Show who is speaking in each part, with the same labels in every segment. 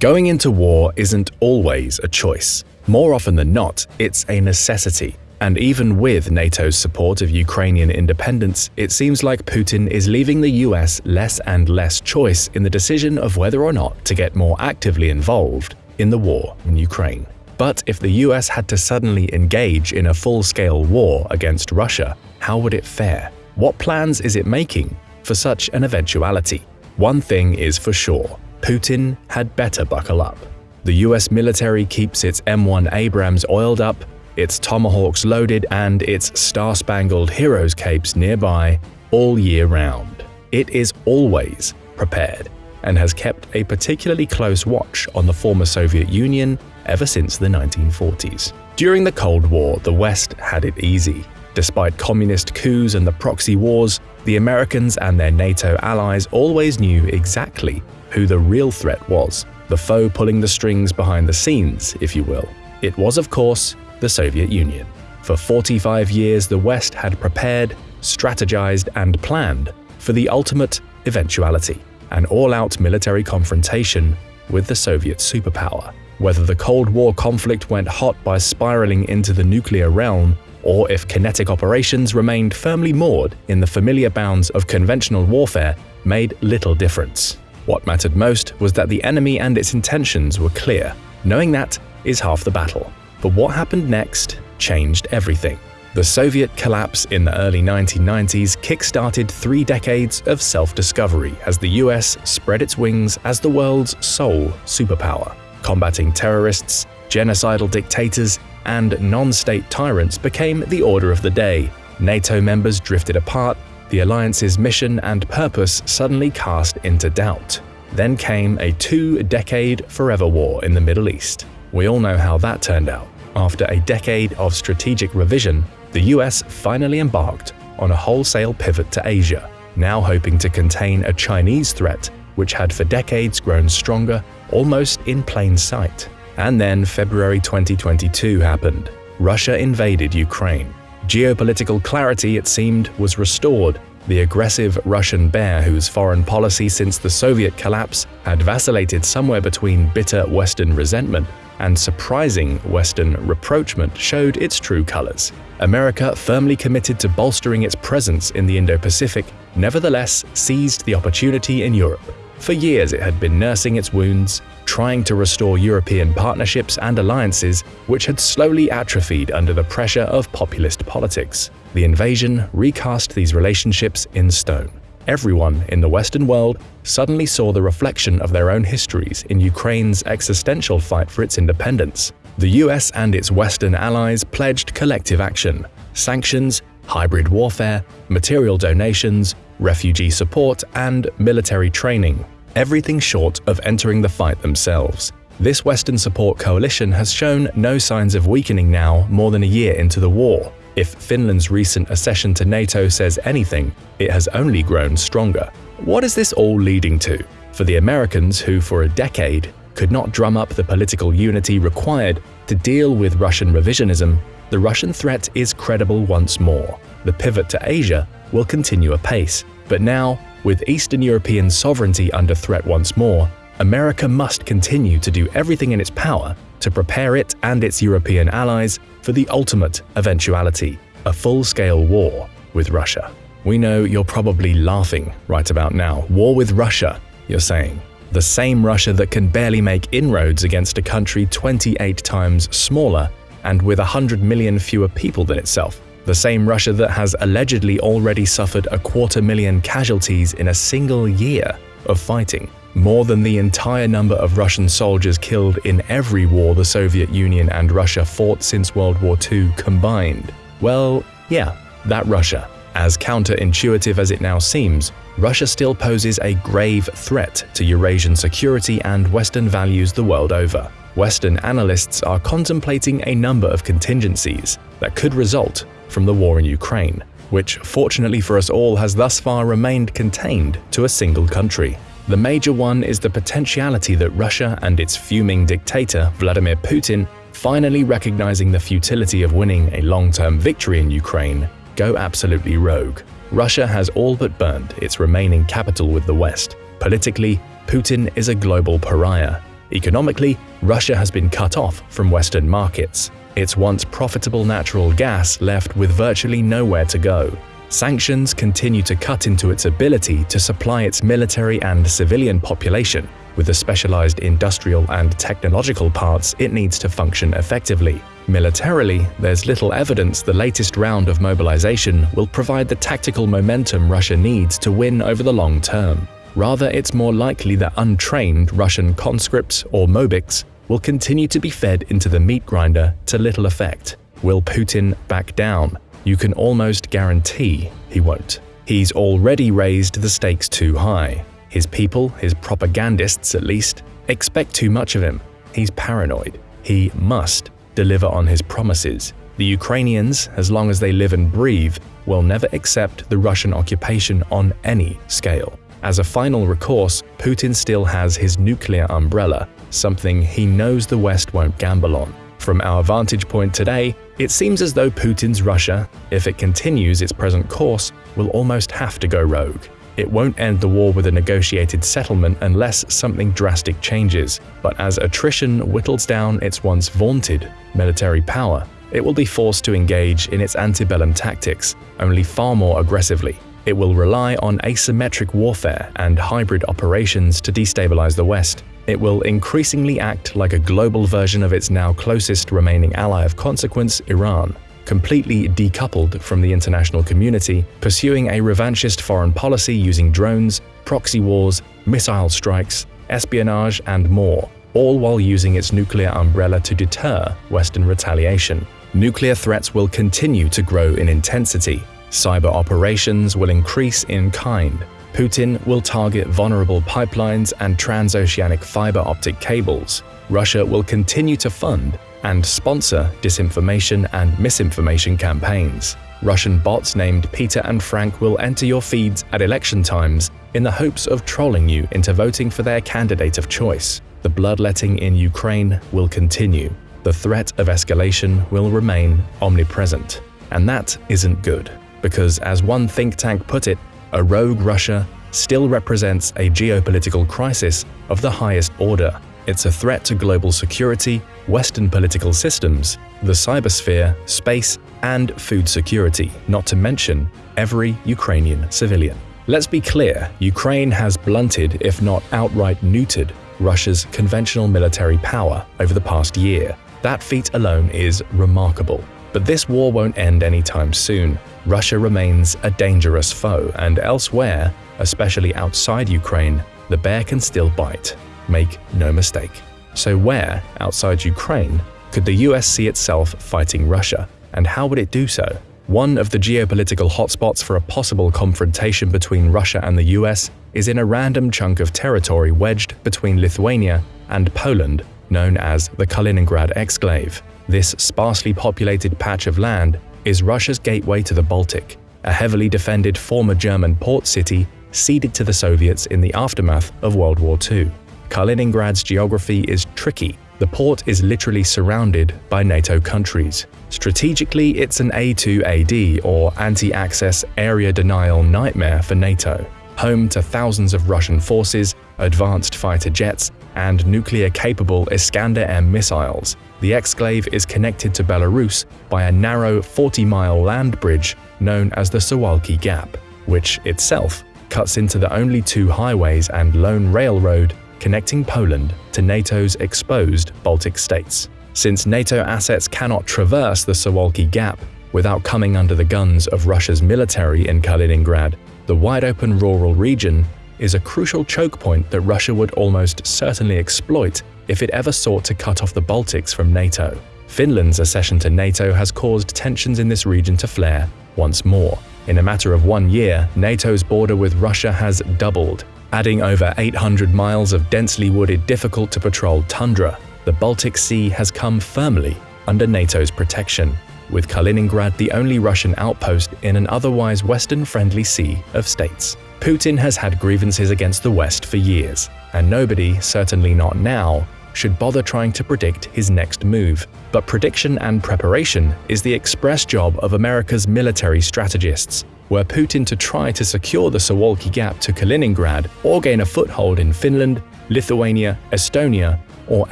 Speaker 1: Going into war isn't always a choice. More often than not, it's a necessity. And even with NATO's support of Ukrainian independence, it seems like Putin is leaving the US less and less choice in the decision of whether or not to get more actively involved in the war in Ukraine. But if the US had to suddenly engage in a full-scale war against Russia, how would it fare? What plans is it making for such an eventuality? One thing is for sure, Putin had better buckle up. The US military keeps its M1 Abrams oiled up, its Tomahawks loaded and its Star-Spangled Heroes capes nearby all year round. It is always prepared and has kept a particularly close watch on the former Soviet Union ever since the 1940s. During the Cold War, the West had it easy. Despite communist coups and the proxy wars, the Americans and their NATO allies always knew exactly who the real threat was, the foe pulling the strings behind the scenes, if you will. It was, of course, the Soviet Union. For 45 years, the West had prepared, strategized, and planned for the ultimate eventuality an all out military confrontation with the Soviet superpower. Whether the Cold War conflict went hot by spiraling into the nuclear realm, or if kinetic operations remained firmly moored in the familiar bounds of conventional warfare, made little difference. What mattered most was that the enemy and its intentions were clear. Knowing that is half the battle. But what happened next changed everything. The Soviet collapse in the early 1990s kick-started three decades of self-discovery as the US spread its wings as the world's sole superpower. Combating terrorists, genocidal dictators, and non-state tyrants became the order of the day. NATO members drifted apart, the alliance's mission and purpose suddenly cast into doubt. Then came a two-decade forever war in the Middle East. We all know how that turned out. After a decade of strategic revision, the US finally embarked on a wholesale pivot to Asia, now hoping to contain a Chinese threat which had for decades grown stronger almost in plain sight. And then February 2022 happened. Russia invaded Ukraine. Geopolitical clarity, it seemed, was restored. The aggressive Russian bear, whose foreign policy since the Soviet collapse had vacillated somewhere between bitter Western resentment and surprising Western reproachment, showed its true colors. America, firmly committed to bolstering its presence in the Indo-Pacific, nevertheless seized the opportunity in Europe. For years it had been nursing its wounds, trying to restore European partnerships and alliances which had slowly atrophied under the pressure of populist politics. The invasion recast these relationships in stone. Everyone in the Western world suddenly saw the reflection of their own histories in Ukraine's existential fight for its independence. The US and its Western allies pledged collective action, sanctions, hybrid warfare, material donations, refugee support, and military training, everything short of entering the fight themselves. This Western support coalition has shown no signs of weakening now more than a year into the war. If Finland's recent accession to NATO says anything, it has only grown stronger. What is this all leading to? For the Americans, who for a decade could not drum up the political unity required to deal with Russian revisionism, the Russian threat is credible once more. The pivot to Asia will continue apace. But now, with Eastern European sovereignty under threat once more, America must continue to do everything in its power to prepare it and its European allies for the ultimate eventuality, a full-scale war with Russia. We know you're probably laughing right about now. War with Russia, you're saying the same Russia that can barely make inroads against a country 28 times smaller and with 100 million fewer people than itself. The same Russia that has allegedly already suffered a quarter million casualties in a single year of fighting, more than the entire number of Russian soldiers killed in every war the Soviet Union and Russia fought since World War II combined. Well, yeah, that Russia. As counterintuitive as it now seems, Russia still poses a grave threat to Eurasian security and Western values the world over. Western analysts are contemplating a number of contingencies that could result from the war in Ukraine, which fortunately for us all has thus far remained contained to a single country. The major one is the potentiality that Russia and its fuming dictator Vladimir Putin, finally recognizing the futility of winning a long-term victory in Ukraine, go absolutely rogue. Russia has all but burned its remaining capital with the West. Politically, Putin is a global pariah. Economically, Russia has been cut off from Western markets. Its once profitable natural gas left with virtually nowhere to go. Sanctions continue to cut into its ability to supply its military and civilian population with the specialized industrial and technological parts it needs to function effectively. Militarily, there's little evidence the latest round of mobilization will provide the tactical momentum Russia needs to win over the long term. Rather, it's more likely that untrained Russian conscripts or mobiks will continue to be fed into the meat grinder to little effect. Will Putin back down? you can almost guarantee he won't. He's already raised the stakes too high. His people, his propagandists at least, expect too much of him. He's paranoid. He must deliver on his promises. The Ukrainians, as long as they live and breathe, will never accept the Russian occupation on any scale. As a final recourse, Putin still has his nuclear umbrella, something he knows the West won't gamble on. From our vantage point today, it seems as though Putin's Russia, if it continues its present course, will almost have to go rogue. It won't end the war with a negotiated settlement unless something drastic changes, but as attrition whittles down its once vaunted military power, it will be forced to engage in its antebellum tactics, only far more aggressively. It will rely on asymmetric warfare and hybrid operations to destabilize the West, it will increasingly act like a global version of its now closest remaining ally of consequence, Iran, completely decoupled from the international community, pursuing a revanchist foreign policy using drones, proxy wars, missile strikes, espionage, and more, all while using its nuclear umbrella to deter Western retaliation. Nuclear threats will continue to grow in intensity. Cyber operations will increase in kind, Putin will target vulnerable pipelines and transoceanic fiber optic cables. Russia will continue to fund and sponsor disinformation and misinformation campaigns. Russian bots named Peter and Frank will enter your feeds at election times in the hopes of trolling you into voting for their candidate of choice. The bloodletting in Ukraine will continue. The threat of escalation will remain omnipresent. And that isn't good, because as one think tank put it, a rogue Russia still represents a geopolitical crisis of the highest order. It's a threat to global security, Western political systems, the cybersphere, space, and food security, not to mention every Ukrainian civilian. Let's be clear, Ukraine has blunted, if not outright neutered, Russia's conventional military power over the past year. That feat alone is remarkable. But this war won't end anytime soon. Russia remains a dangerous foe, and elsewhere, especially outside Ukraine, the bear can still bite. Make no mistake. So, where, outside Ukraine, could the US see itself fighting Russia, and how would it do so? One of the geopolitical hotspots for a possible confrontation between Russia and the US is in a random chunk of territory wedged between Lithuania and Poland, known as the Kaliningrad exclave. This sparsely populated patch of land is Russia's gateway to the Baltic, a heavily defended former German port city ceded to the Soviets in the aftermath of World War II. Kaliningrad's geography is tricky. The port is literally surrounded by NATO countries. Strategically, it's an A2AD or anti-access area denial nightmare for NATO, home to thousands of Russian forces, advanced fighter jets, and nuclear-capable Iskander-M missiles, the exclave is connected to Belarus by a narrow 40-mile land bridge known as the Suwalki Gap, which itself cuts into the only two highways and lone railroad connecting Poland to NATO's exposed Baltic states. Since NATO assets cannot traverse the Suwalki Gap without coming under the guns of Russia's military in Kaliningrad, the wide-open rural region is a crucial choke point that Russia would almost certainly exploit if it ever sought to cut off the Baltics from NATO. Finland's accession to NATO has caused tensions in this region to flare once more. In a matter of one year, NATO's border with Russia has doubled, adding over 800 miles of densely wooded, difficult-to-patrol tundra. The Baltic Sea has come firmly under NATO's protection, with Kaliningrad the only Russian outpost in an otherwise Western-friendly sea of states. Putin has had grievances against the West for years, and nobody, certainly not now, should bother trying to predict his next move. But prediction and preparation is the express job of America's military strategists. Were Putin to try to secure the Suwalki Gap to Kaliningrad or gain a foothold in Finland, Lithuania, Estonia, or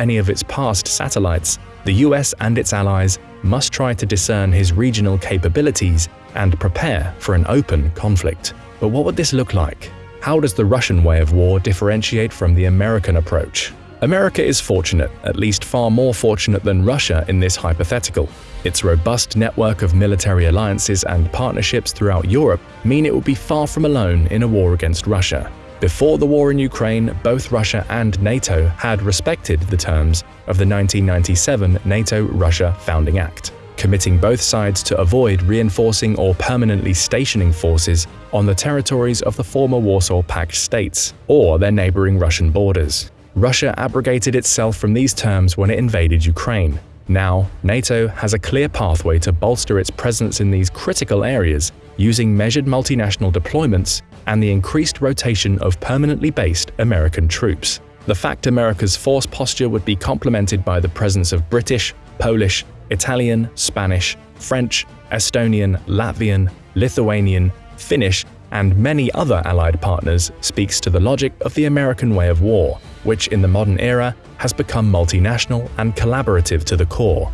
Speaker 1: any of its past satellites, the US and its allies must try to discern his regional capabilities and prepare for an open conflict. But what would this look like? How does the Russian way of war differentiate from the American approach? America is fortunate, at least far more fortunate than Russia in this hypothetical. Its robust network of military alliances and partnerships throughout Europe mean it will be far from alone in a war against Russia. Before the war in Ukraine, both Russia and NATO had respected the terms of the 1997 NATO-Russia Founding Act, committing both sides to avoid reinforcing or permanently stationing forces on the territories of the former Warsaw Pact states or their neighboring Russian borders. Russia abrogated itself from these terms when it invaded Ukraine. Now, NATO has a clear pathway to bolster its presence in these critical areas using measured multinational deployments and the increased rotation of permanently based American troops. The fact America's force posture would be complemented by the presence of British, Polish, Italian, Spanish, French, Estonian, Latvian, Lithuanian, Finnish, and many other allied partners speaks to the logic of the American way of war, which in the modern era has become multinational and collaborative to the core.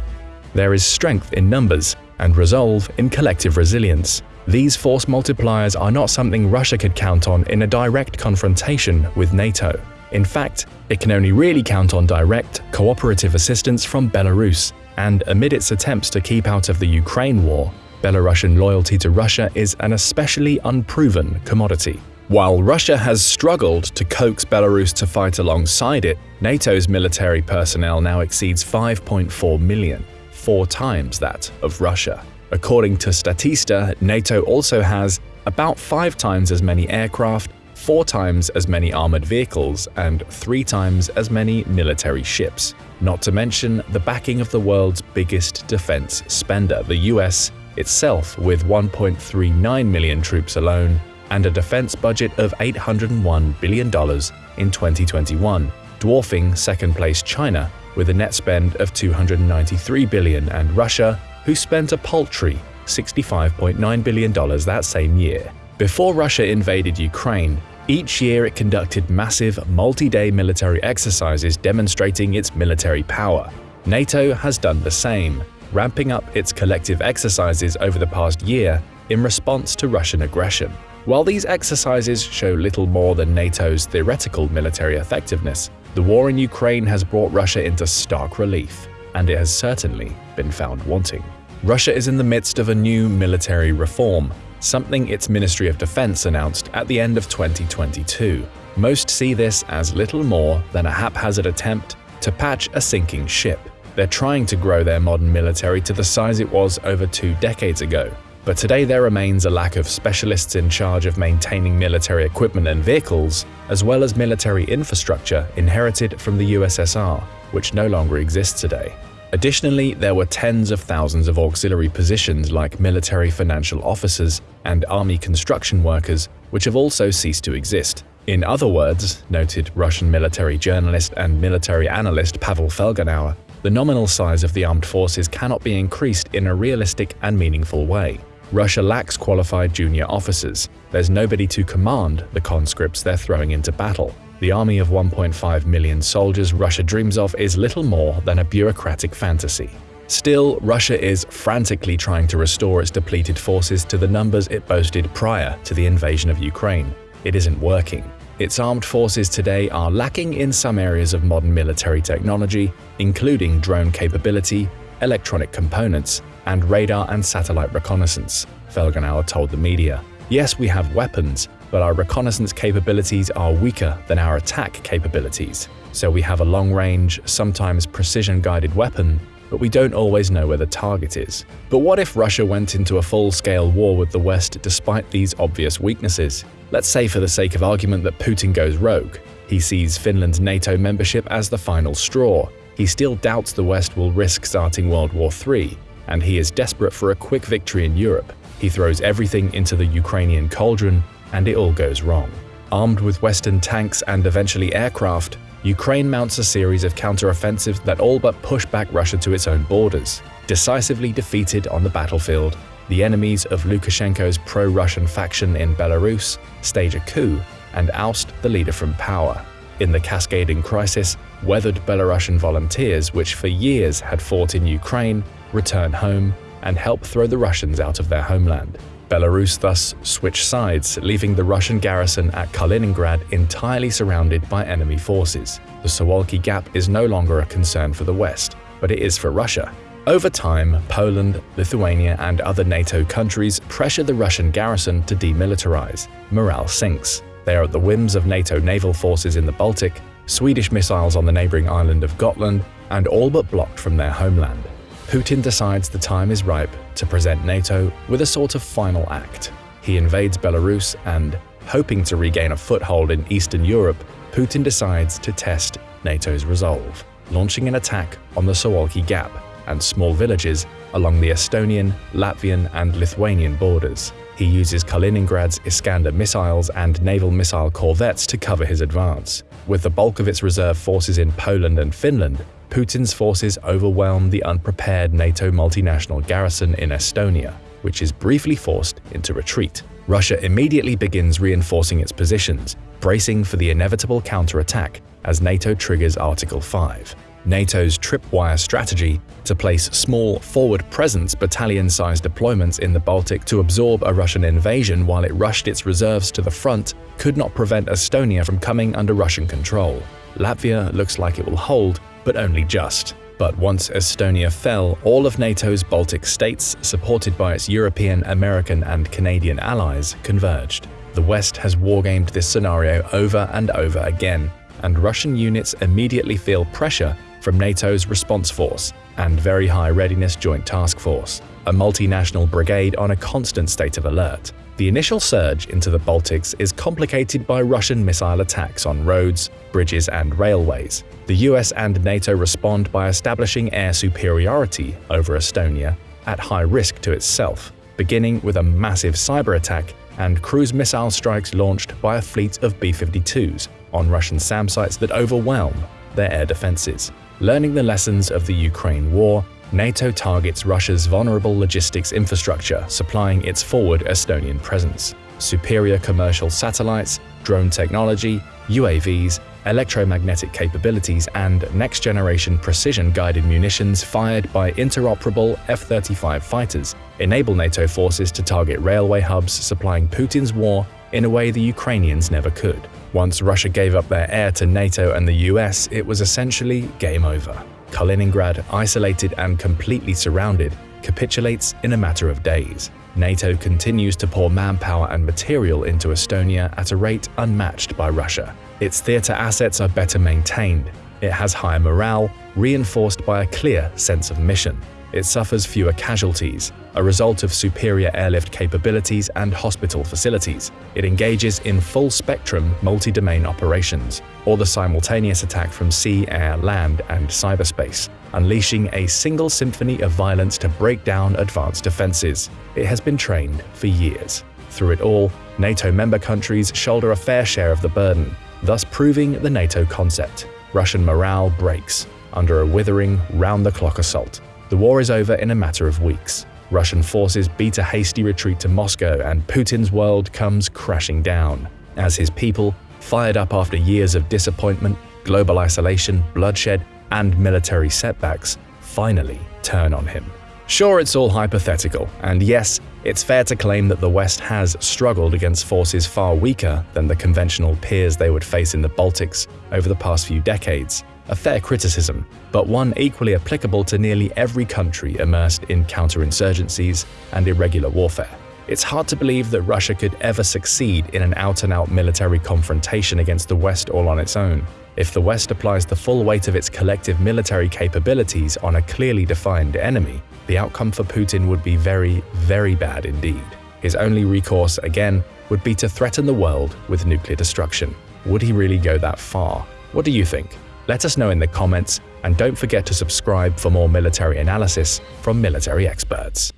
Speaker 1: There is strength in numbers and resolve in collective resilience. These force multipliers are not something Russia could count on in a direct confrontation with NATO. In fact, it can only really count on direct, cooperative assistance from Belarus, and amid its attempts to keep out of the Ukraine war, Belarusian loyalty to Russia is an especially unproven commodity. While Russia has struggled to coax Belarus to fight alongside it, NATO's military personnel now exceeds 5.4 million, four times that of Russia. According to Statista, NATO also has about five times as many aircraft, four times as many armored vehicles, and three times as many military ships. Not to mention the backing of the world's biggest defense spender, the US, itself with 1.39 million troops alone and a defense budget of $801 billion in 2021, dwarfing second-place China with a net spend of 293 billion and Russia, who spent a paltry $65.9 billion that same year. Before Russia invaded Ukraine, each year it conducted massive, multi-day military exercises demonstrating its military power. NATO has done the same, ramping up its collective exercises over the past year in response to Russian aggression. While these exercises show little more than NATO's theoretical military effectiveness, the war in Ukraine has brought Russia into stark relief, and it has certainly been found wanting. Russia is in the midst of a new military reform, something its Ministry of Defense announced at the end of 2022. Most see this as little more than a haphazard attempt to patch a sinking ship. They're trying to grow their modern military to the size it was over two decades ago. But today there remains a lack of specialists in charge of maintaining military equipment and vehicles, as well as military infrastructure inherited from the USSR, which no longer exists today. Additionally, there were tens of thousands of auxiliary positions like military financial officers and army construction workers, which have also ceased to exist. In other words, noted Russian military journalist and military analyst Pavel Felgenhauer, the nominal size of the armed forces cannot be increased in a realistic and meaningful way. Russia lacks qualified junior officers. There's nobody to command the conscripts they're throwing into battle. The army of 1.5 million soldiers Russia dreams of is little more than a bureaucratic fantasy. Still, Russia is frantically trying to restore its depleted forces to the numbers it boasted prior to the invasion of Ukraine. It isn't working. Its armed forces today are lacking in some areas of modern military technology, including drone capability, electronic components, and radar and satellite reconnaissance, Felgenhauer told the media. Yes, we have weapons, but our reconnaissance capabilities are weaker than our attack capabilities. So we have a long-range, sometimes precision-guided weapon, but we don't always know where the target is. But what if Russia went into a full-scale war with the West despite these obvious weaknesses? Let's say for the sake of argument that Putin goes rogue. He sees Finland's NATO membership as the final straw. He still doubts the West will risk starting World War III, and he is desperate for a quick victory in Europe. He throws everything into the Ukrainian cauldron, and it all goes wrong. Armed with Western tanks and eventually aircraft, Ukraine mounts a series of counteroffensives that all but push back Russia to its own borders. Decisively defeated on the battlefield, the enemies of Lukashenko's pro-Russian faction in Belarus stage a coup and oust the leader from power. In the cascading crisis, weathered Belarusian volunteers which for years had fought in Ukraine return home and help throw the Russians out of their homeland. Belarus thus switched sides, leaving the Russian garrison at Kaliningrad entirely surrounded by enemy forces. The Suwalki Gap is no longer a concern for the West, but it is for Russia. Over time, Poland, Lithuania and other NATO countries pressure the Russian garrison to demilitarize. Morale sinks. They are at the whims of NATO naval forces in the Baltic, Swedish missiles on the neighboring island of Gotland, and all but blocked from their homeland. Putin decides the time is ripe to present NATO with a sort of final act. He invades Belarus and, hoping to regain a foothold in Eastern Europe, Putin decides to test NATO's resolve, launching an attack on the Suwalki Gap and small villages along the Estonian, Latvian and Lithuanian borders. He uses Kaliningrad's Iskander missiles and naval missile corvettes to cover his advance. With the bulk of its reserve forces in Poland and Finland, Putin's forces overwhelm the unprepared NATO multinational garrison in Estonia, which is briefly forced into retreat. Russia immediately begins reinforcing its positions, bracing for the inevitable counterattack as NATO triggers Article 5. NATO's tripwire strategy to place small forward presence battalion-sized deployments in the Baltic to absorb a Russian invasion while it rushed its reserves to the front could not prevent Estonia from coming under Russian control. Latvia looks like it will hold, but only just. But once Estonia fell, all of NATO's Baltic states, supported by its European, American and Canadian allies, converged. The West has wargamed this scenario over and over again, and Russian units immediately feel pressure from NATO's Response Force and Very High Readiness Joint Task Force, a multinational brigade on a constant state of alert. The initial surge into the Baltics is complicated by Russian missile attacks on roads, bridges and railways. The US and NATO respond by establishing air superiority over Estonia at high risk to itself, beginning with a massive cyber attack and cruise missile strikes launched by a fleet of B-52s on Russian SAM sites that overwhelm their air defenses. Learning the lessons of the Ukraine war, NATO targets Russia's vulnerable logistics infrastructure supplying its forward Estonian presence. Superior commercial satellites, drone technology, UAVs, electromagnetic capabilities and next-generation precision-guided munitions fired by interoperable F-35 fighters enable NATO forces to target railway hubs supplying Putin's war in a way the Ukrainians never could. Once Russia gave up their air to NATO and the US, it was essentially game over. Kaliningrad, isolated and completely surrounded, capitulates in a matter of days. NATO continues to pour manpower and material into Estonia at a rate unmatched by Russia. Its theatre assets are better maintained, it has higher morale, reinforced by a clear sense of mission. It suffers fewer casualties, a result of superior airlift capabilities and hospital facilities. It engages in full-spectrum multi-domain operations, or the simultaneous attack from sea, air, land, and cyberspace, unleashing a single symphony of violence to break down advanced defenses. It has been trained for years. Through it all, NATO member countries shoulder a fair share of the burden, thus proving the NATO concept. Russian morale breaks under a withering, round-the-clock assault. The war is over in a matter of weeks. Russian forces beat a hasty retreat to Moscow and Putin's world comes crashing down, as his people, fired up after years of disappointment, global isolation, bloodshed, and military setbacks, finally turn on him. Sure, it's all hypothetical, and yes, it's fair to claim that the West has struggled against forces far weaker than the conventional peers they would face in the Baltics over the past few decades a fair criticism, but one equally applicable to nearly every country immersed in counterinsurgencies and irregular warfare. It's hard to believe that Russia could ever succeed in an out-and-out -out military confrontation against the West all on its own. If the West applies the full weight of its collective military capabilities on a clearly defined enemy, the outcome for Putin would be very, very bad indeed. His only recourse, again, would be to threaten the world with nuclear destruction. Would he really go that far? What do you think? Let us know in the comments, and don't forget to subscribe for more military analysis from military experts.